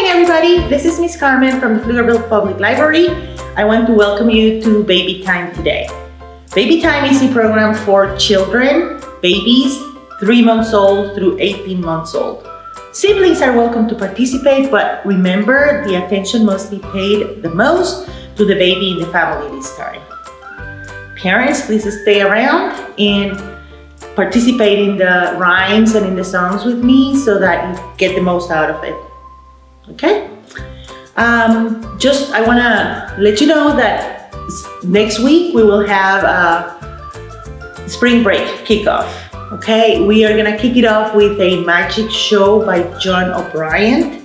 morning, everybody. This is Miss Carmen from the Pflugerville Public Library. I want to welcome you to Baby Time today. Baby Time is a program for children, babies, 3 months old through 18 months old. Siblings are welcome to participate, but remember the attention must be paid the most to the baby in the family this time. Parents, please stay around and participate in the rhymes and in the songs with me so that you get the most out of it. Okay? Um, just, I want to let you know that next week we will have a spring break kickoff. Okay, we are gonna kick it off with a magic show by John O'Brien.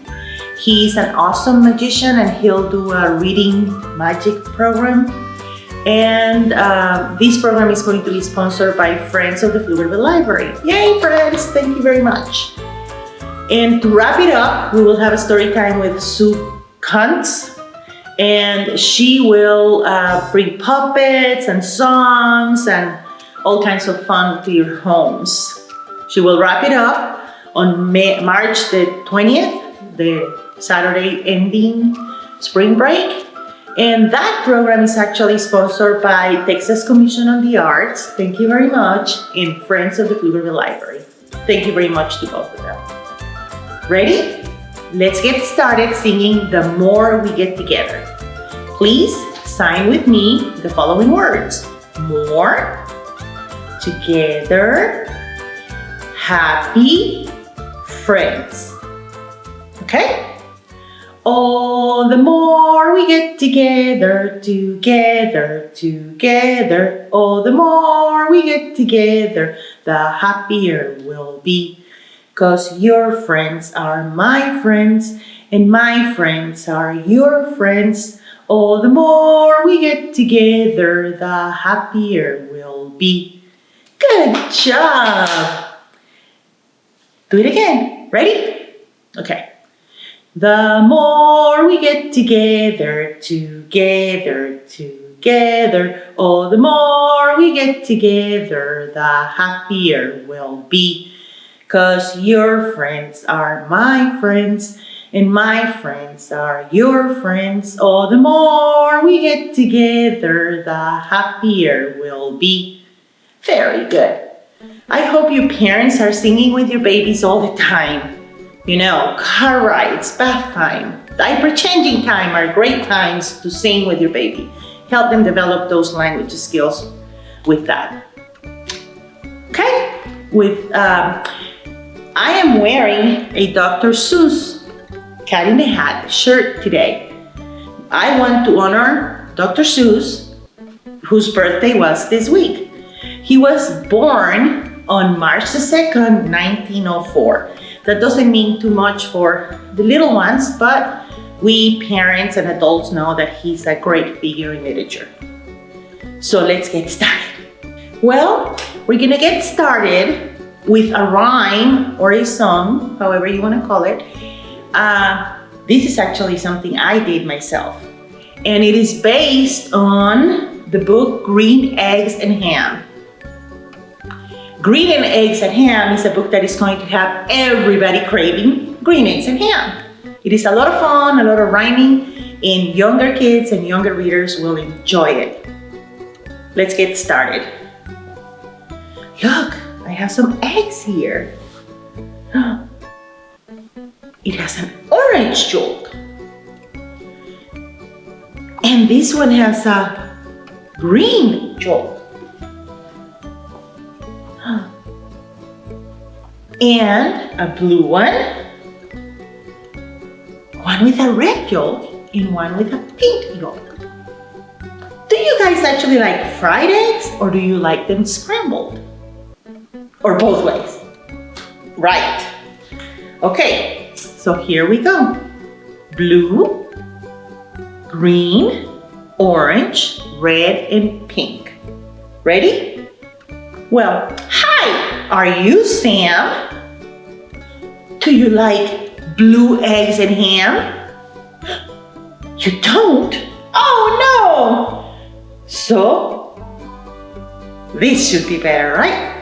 He's an awesome magician and he'll do a reading magic program. And uh, this program is going to be sponsored by Friends of the Pflugerville Library. Yay, friends! Thank you very much. And to wrap it up, we will have a story time with Sue Kuntz. And she will uh, bring puppets and songs and all kinds of fun to your homes. She will wrap it up on May, March the 20th, the Saturday ending spring break. And that program is actually sponsored by Texas Commission on the Arts. Thank you very much. And Friends of the Pflugerville Library. Thank you very much to both of them. Ready? Let's get started singing The More We Get Together. Please sign with me the following words. More, together, happy, friends. Okay? Oh, the more we get together, together, together. Oh, the more we get together, the happier we'll be. Cause your friends are my friends, and my friends are your friends. Oh, the more we get together, the happier we'll be. Good job. Do it again. Ready? Okay. The more we get together, together, together, oh, the more we get together, the happier we'll be. Cause your friends are my friends, and my friends are your friends. Oh, the more we get together, the happier we'll be. Very good. I hope you parents are singing with your babies all the time. You know, car rides, bath time, diaper changing time are great times to sing with your baby. Help them develop those language skills with that. Okay? With, um, I am wearing a Dr. Seuss Cat in the Hat shirt today. I want to honor Dr. Seuss, whose birthday was this week. He was born on March the 2nd, 1904. That doesn't mean too much for the little ones, but we parents and adults know that he's a great figure in literature. So let's get started. Well, we're gonna get started with a rhyme or a song, however you wanna call it. Uh, this is actually something I did myself. And it is based on the book Green Eggs and Ham. Green and Eggs and Ham is a book that is going to have everybody craving green eggs and ham. It is a lot of fun, a lot of rhyming, and younger kids and younger readers will enjoy it. Let's get started. Look, I have some eggs here. It has an orange yolk. And this one has a green yolk. and a blue one, one with a red yolk and one with a pink yolk. Do you guys actually like fried eggs or do you like them scrambled? Or both ways? Right. Okay, so here we go. Blue, green, orange, red, and pink. Ready? Well, hi, are you Sam? Do you like blue eggs and ham? You don't? Oh no! So, this should be better, right?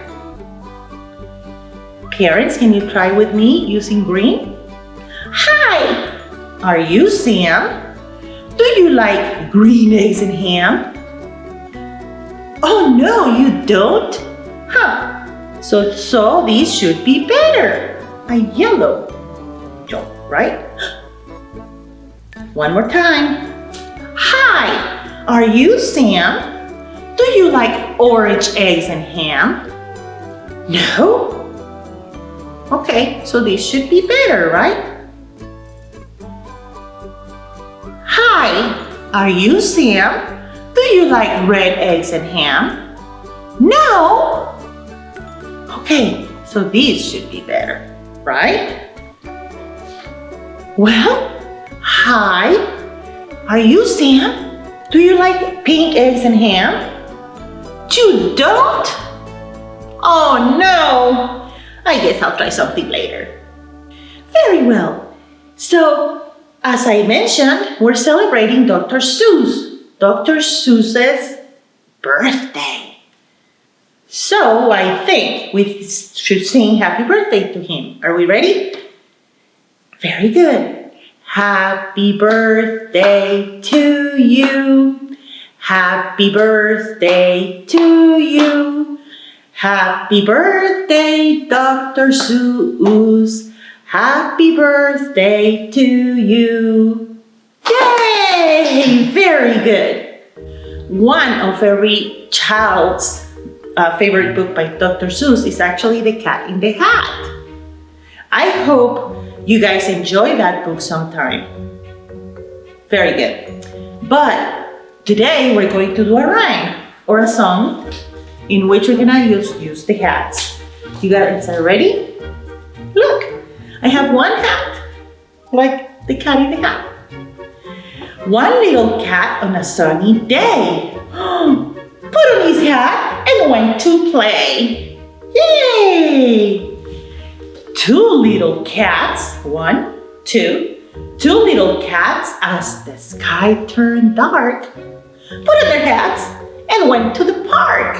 Parents, can you try with me using green? Hi, Are you Sam? Do you like green eggs and ham? Oh no, you don't? Huh. So, so these should be better. A yellow joke, right? One more time. Hi, are you Sam? Do you like orange eggs and ham? No? Okay, so these should be better, right? Hi, are you Sam? Do you like red eggs and ham? No? Okay, so these should be better, right? Well, hi, are you Sam? Do you like pink eggs and ham? You don't? Oh no! I guess I'll try something later. Very well. So, as I mentioned, we're celebrating Dr. Seuss, Dr. Seuss's birthday. So, I think we should sing happy birthday to him. Are we ready? Very good. Happy birthday to you. Happy birthday to you. Happy birthday, Dr. Seuss. Happy birthday to you. Yay! Very good. One of every child's uh, favorite book by Dr. Seuss is actually The Cat in the Hat. I hope you guys enjoy that book sometime. Very good. But Today we're going to do a rhyme or a song in which we're gonna use, use the hats. You guys are ready? Look, I have one hat, like the cat in the hat. One little cat on a sunny day put on his hat and went to play. Yay! Two little cats, one, two, two little cats as the sky turned dark put on their hats, and went to the park.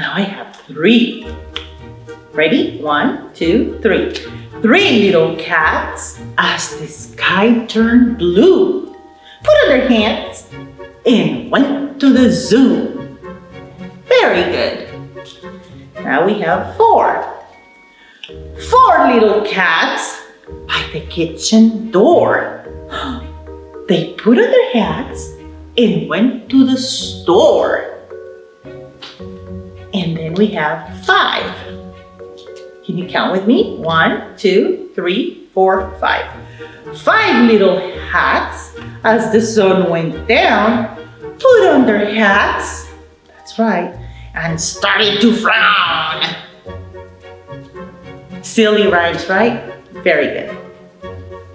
Now I have three. Ready? One, two, three. Three little cats as the sky turned blue. Put on their hands and went to the zoo. Very good. Now we have four. Four little cats by the kitchen door. They put on their hats and went to the store. And then we have five. Can you count with me? One, two, three, four, five. Five little hats as the sun went down, put on their hats. That's right. And started to frown. Silly rhymes, right? Very good.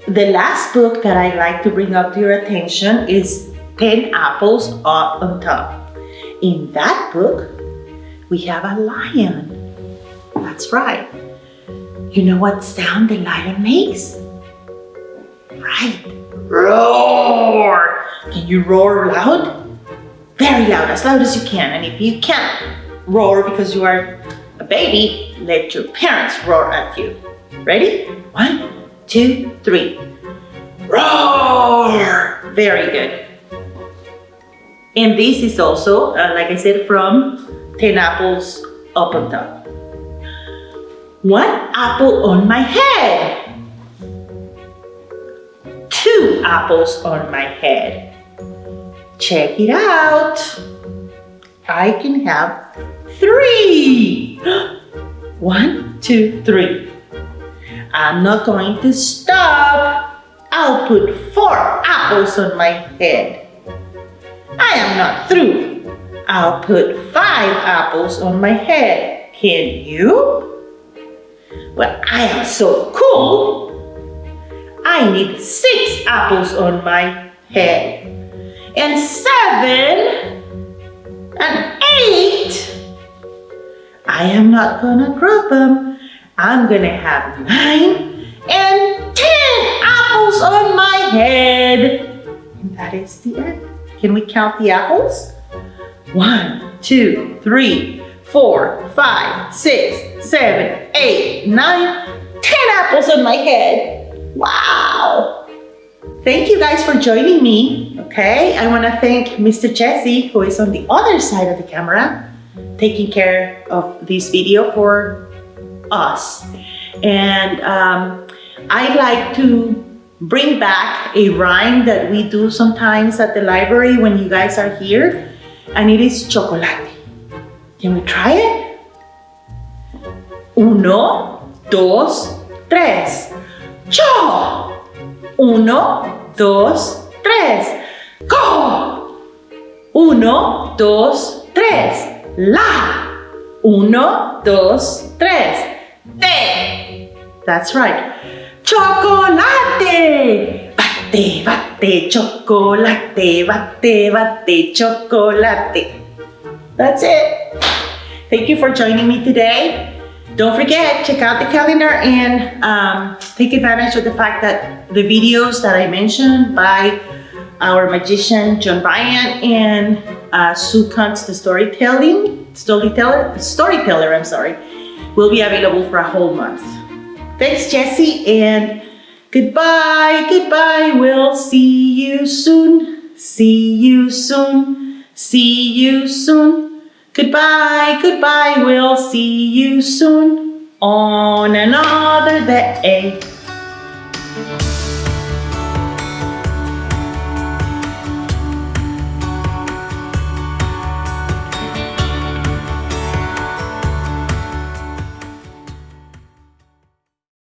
The last book that I'd like to bring up to your attention is 10 Apples Up on Top. In that book, we have a lion. That's right. You know what sound the lion makes? Right. Roar! Can you roar loud? Very loud, as loud as you can. And if you can't roar because you are a baby, let your parents roar at you. Ready? One, two, three. Roar! Very good. And this is also, uh, like I said, from 10 apples up on top. One apple on my head. Two apples on my head. Check it out. I can have three. One, two, three. I'm not going to stop. I'll put four apples on my head. I am not through. I'll put five apples on my head. Can you? Well, I am so cool. I need six apples on my head. And seven and eight. I am not gonna group them. I'm gonna have nine and ten apples on my head. And that is the end. Can we count the apples? One, two, three, four, five, six, seven, eight, nine, ten apples on my head. Wow! Thank you guys for joining me. Okay, I want to thank Mr. Jesse, who is on the other side of the camera, taking care of this video for us. And um, I like to bring back a rhyme that we do sometimes at the library when you guys are here, and it is chocolate. Can we try it? Uno, dos, tres. Cho! Uno, dos, tres. Go! Uno, dos, tres. La! Uno, dos, tres. Te! That's right. Chocolate! Bate, bate, chocolate, bate, bate, chocolate. That's it. Thank you for joining me today. Don't forget, check out the calendar and um, take advantage of the fact that the videos that I mentioned by our magician John Bryant and uh, Sue Kuntz, the storytelling storyteller, storyteller, I'm sorry, will be available for a whole month. Thanks, Jesse, and goodbye, goodbye. We'll see you soon. See you soon. See you soon. Goodbye, goodbye, we'll see you soon on another day.